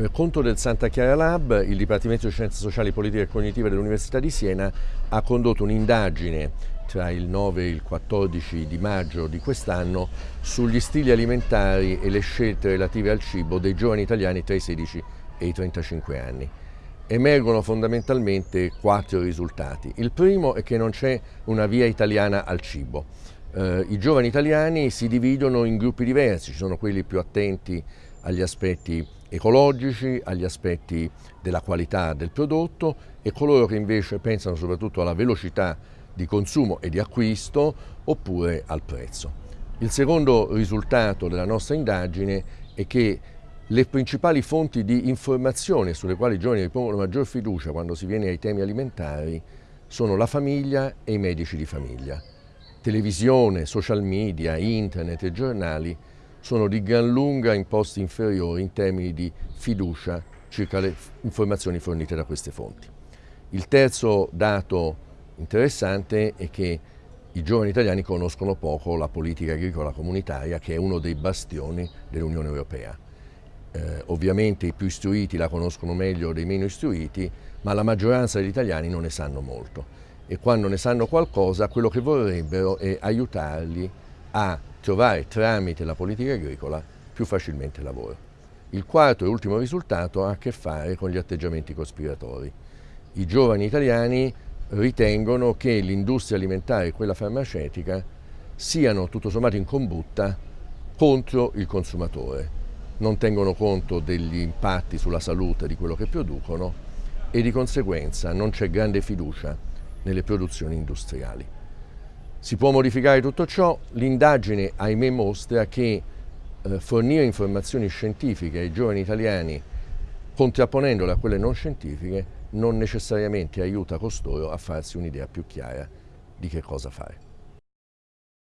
Per conto del Santa Chiara Lab, il Dipartimento di Scienze Sociali, Politiche e Cognitive dell'Università di Siena ha condotto un'indagine tra il 9 e il 14 di maggio di quest'anno sugli stili alimentari e le scelte relative al cibo dei giovani italiani tra i 16 e i 35 anni. Emergono fondamentalmente quattro risultati. Il primo è che non c'è una via italiana al cibo. Eh, I giovani italiani si dividono in gruppi diversi, ci sono quelli più attenti agli aspetti ecologici, agli aspetti della qualità del prodotto e coloro che invece pensano soprattutto alla velocità di consumo e di acquisto oppure al prezzo. Il secondo risultato della nostra indagine è che le principali fonti di informazione sulle quali i giovani ripongono maggior fiducia quando si viene ai temi alimentari sono la famiglia e i medici di famiglia. Televisione, social media, internet e giornali sono di gran lunga in posti inferiori in termini di fiducia circa le informazioni fornite da queste fonti. Il terzo dato interessante è che i giovani italiani conoscono poco la politica agricola comunitaria che è uno dei bastioni dell'Unione Europea. Eh, ovviamente i più istruiti la conoscono meglio dei meno istruiti, ma la maggioranza degli italiani non ne sanno molto e quando ne sanno qualcosa quello che vorrebbero è aiutarli a trovare tramite la politica agricola più facilmente lavoro. Il quarto e ultimo risultato ha a che fare con gli atteggiamenti cospiratori. I giovani italiani ritengono che l'industria alimentare e quella farmaceutica siano tutto sommato in combutta contro il consumatore. Non tengono conto degli impatti sulla salute di quello che producono e di conseguenza non c'è grande fiducia nelle produzioni industriali. Si può modificare tutto ciò? L'indagine, ahimè, mostra che eh, fornire informazioni scientifiche ai giovani italiani contrapponendole a quelle non scientifiche non necessariamente aiuta costoro a farsi un'idea più chiara di che cosa fare.